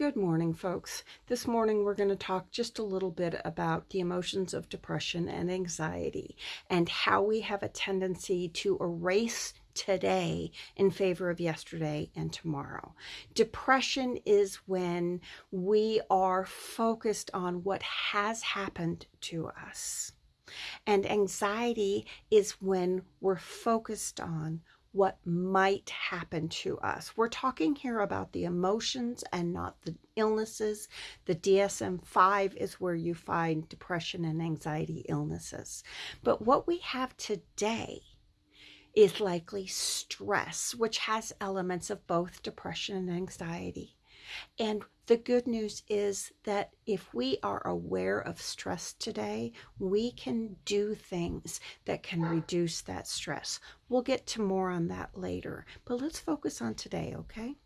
Good morning, folks. This morning we're going to talk just a little bit about the emotions of depression and anxiety and how we have a tendency to erase today in favor of yesterday and tomorrow. Depression is when we are focused on what has happened to us. And anxiety is when we're focused on what might happen to us. We're talking here about the emotions and not the illnesses. The DSM 5 is where you find depression and anxiety illnesses. But what we have today is likely stress, which has elements of both depression and anxiety. And the good news is that if we are aware of stress today, we can do things that can reduce that stress. We'll get to more on that later, but let's focus on today, okay?